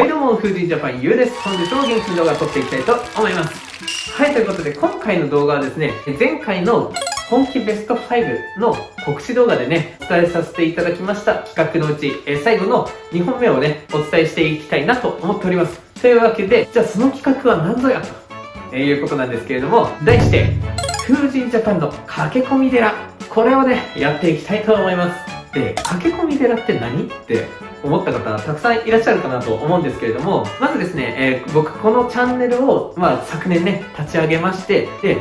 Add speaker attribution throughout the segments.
Speaker 1: はいどうも、風神ジャパンゆうです。本日も元気に動画を撮っていきたいと思います。はい、ということで今回の動画はですね、前回の本気ベスト5の告知動画でね、お伝えさせていただきました企画のうち、え最後の2本目をね、お伝えしていきたいなと思っております。というわけで、じゃあその企画は何ぞやと、えいうことなんですけれども、題して、風神ジャパンの駆け込み寺。これをね、やっていきたいと思います。で、駆け込み寺って何？って思った方たくさんいらっしゃるかなと思うんですけれども、まずですね、えー、僕このチャンネルを、まあ、昨年ね、立ち上げまして、で、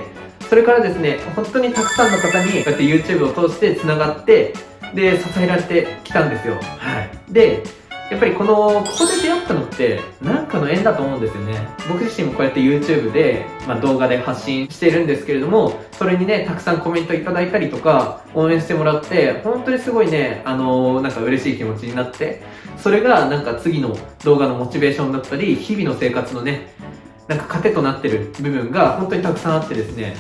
Speaker 1: それからですね、本当にたくさんの方にこうやって YouTube を通して繋がって、で、支えられてきたんですよ。はい。で、やっぱりこの、ここで出会ったのって、なんかの縁だと思うんですよね。僕自身もこうやって YouTube で、まあ、動画で発信してるんですけれども、それにね、たくさんコメントいただいたりとか、応援してもらって、本当にすごいね、あのー、なんか嬉しい気持ちになって、それがなんか次の動画のモチベーションだったり、日々の生活のね、なんか糧となってる部分が本当にたくさんあってですね。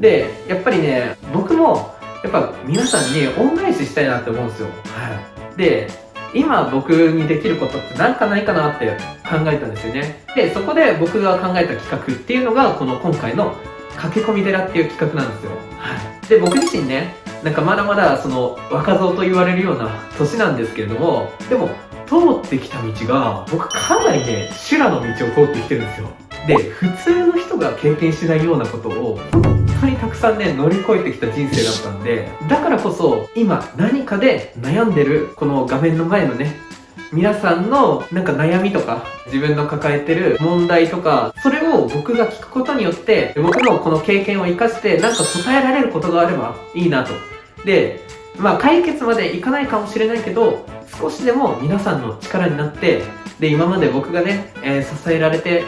Speaker 1: で、やっぱりね、僕も、やっぱ皆さんに恩返ししたいなって思うんですよ。はい。で、今僕にできることって何かないかなって考えたんですよね。で、そこで僕が考えた企画っていうのが、この今回の駆け込み寺っていう企画なんですよ。はい。で、僕自身ね、なんかまだまだその若造と言われるような年なんですけれども、でも通ってきた道が、僕かなりね、修羅の道を通ってきてるんですよ。で、普通の人が経験しないようなことを、当にたくさんね、乗り越えてきた人生だったんで、だからこそ、今何かで悩んでる、この画面の前のね、皆さんのなんか悩みとか、自分の抱えてる問題とか、それを僕が聞くことによって、僕のこの経験を活かしてなんか答えられることがあればいいなと。で、まあ解決までいかないかもしれないけど、少しでも皆さんの力になって、で、今まで僕がね、えー、支えられて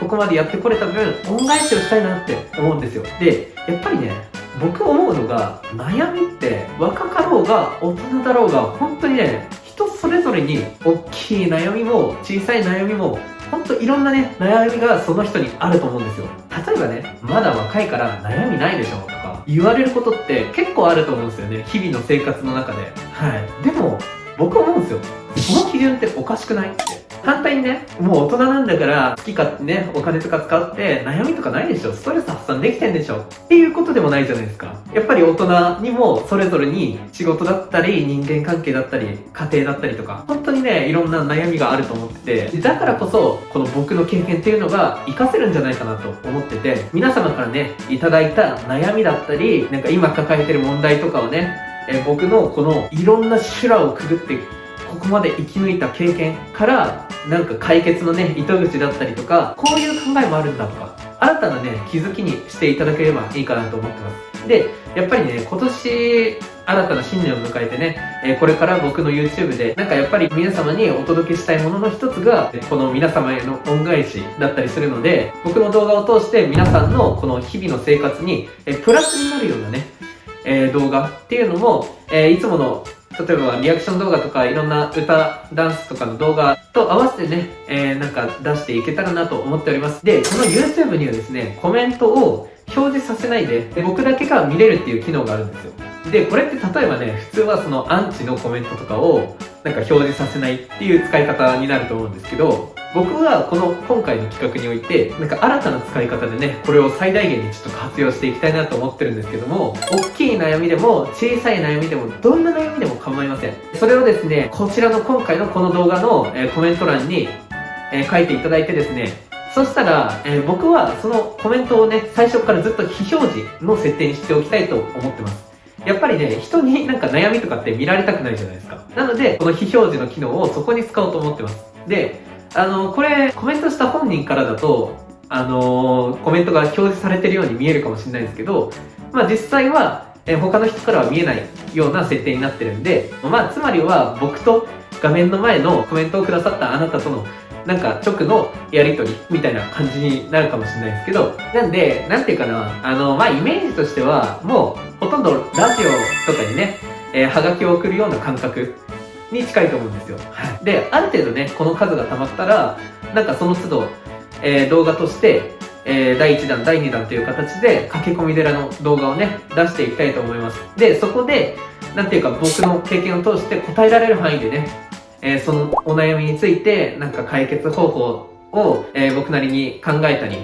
Speaker 1: ここまでやってこれた分、恩返しをしたいなって思うんですよ。で、やっぱりね、僕思うのが、悩みって若かろうが大人だろうが、本当にね、人それぞれに大きい悩みも小さい悩みも本当いろんなね、悩みがその人にあると思うんですよ。例えばね、まだ若いから悩みないでしょとか言われることって結構あると思うんですよね。日々の生活の中で。はい。でも、僕思うんですよ。その基準っておかしくないって。反対にね、もう大人なんだから、好き勝手ね、お金とか使って悩みとかないでしょストレス発散できてんでしょっていうことでもないじゃないですか。やっぱり大人にもそれぞれに仕事だったり、人間関係だったり、家庭だったりとか、本当にね、いろんな悩みがあると思ってて、だからこそ、この僕の経験っていうのが活かせるんじゃないかなと思ってて、皆様からね、いただいた悩みだったり、なんか今抱えてる問題とかをね、え僕のこのいろんな修羅をくぐってここまで生き抜いた経験からなんか解決のね糸口だったりとかこういう考えもあるんだとか新たなね気づきにしていただければいいかなと思ってます。でやっぱりね今年新たな新年を迎えてね、えこれから僕の YouTube でなんかやっぱり皆様にお届けしたいものの一つがこの皆様への恩返しだったりするので僕の動画を通して皆さんのこの日々の生活にえプラスになるようなね、え動画っていうのも、えいつもの例えばリアクション動画とかいろんな歌、ダンスとかの動画と合わせてね、えー、なんか出していけたらなと思っております。で、この YouTube にはですね、コメントを表示させない、で僕だけが見れるっていう機能があるんですよ。で、これって例えばね、普通はそのアンチのコメントとかをなんか表示させないっていう使い方になると思うんですけど、僕はこの今回の企画において、なんか新たな使い方でね、これを最大限にちょっと活用していきたいなと思ってるんですけども、大きい悩みでも小さい悩みでもどんな悩みでも構いません。それをですね、こちらの今回のこの動画の、えコメント欄に、え書いていただいてですね、そしたら、え僕はそのコメントをね、最初からずっと非表示の設定にしておきたいと思ってます。やっぱりね、人になんか悩みとかって見られたくないじゃないですか。なので、この非表示の機能をそこに使おうと思ってます。で、あの、これ、コメントした本人からだと、あのコメントが表示されてるように見えるかもしれないですけど、まあ実際は、え他の人からは見えないような設定になってるんで、まあつまりは僕と画面の前のコメントをくださったあなたとのなんか直のやりとりみたいな感じになるかもしれないですけど、なんで、なんていうかな、あの、まあイメージとしては、もうほとんどラジオとかにね、えー、はがきを送るような感覚に近いと思うんですよ。で、ある程度ね、この数が溜まったら、なんかその都度、えー、動画として、えー、第1弾、第2弾という形で、駆け込み寺の動画をね、出していきたいと思います。で、そこで、なんていうか僕の経験を通して答えられる範囲でね、えーそのお悩みについて、なんか解決方法を、えー僕なりに考えたり、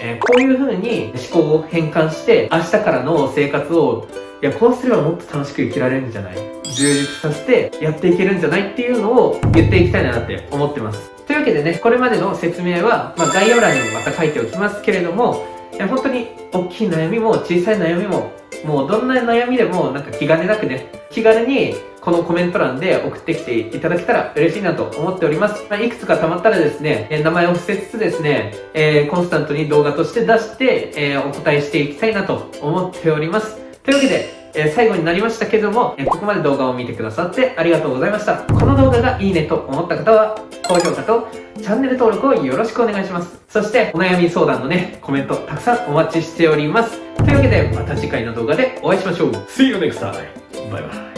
Speaker 1: えーこういう風に思考を変換して、明日からの生活を、いや、こうすればもっと楽しく生きられるんじゃない？充実させてやっていけるんじゃないっていうのを言っていきたいなって思ってます。というわけでね、これまでの説明は、まあ、概要欄にもまた書いておきますけれども、いや本当に大きい悩みも小さい悩みも、もうどんな悩みでもなんか気兼ねなくね、気軽にこのコメント欄で送ってきていただけたら嬉しいなと思っております。まあ、いくつか溜まったらですね、え名前を伏せつつですね、えーコンスタントに動画として出して、えーお答えしていきたいなと思っております。というわけで、え最後になりましたけども、えここまで動画を見てくださってありがとうございました。この動画がいいねと思った方は、高評価とチャンネル登録をよろしくお願いします。そして、お悩み相談のね、コメントたくさんお待ちしております。というわけで、また次回の動画でお会いしましょう。See you next time! バイバイ。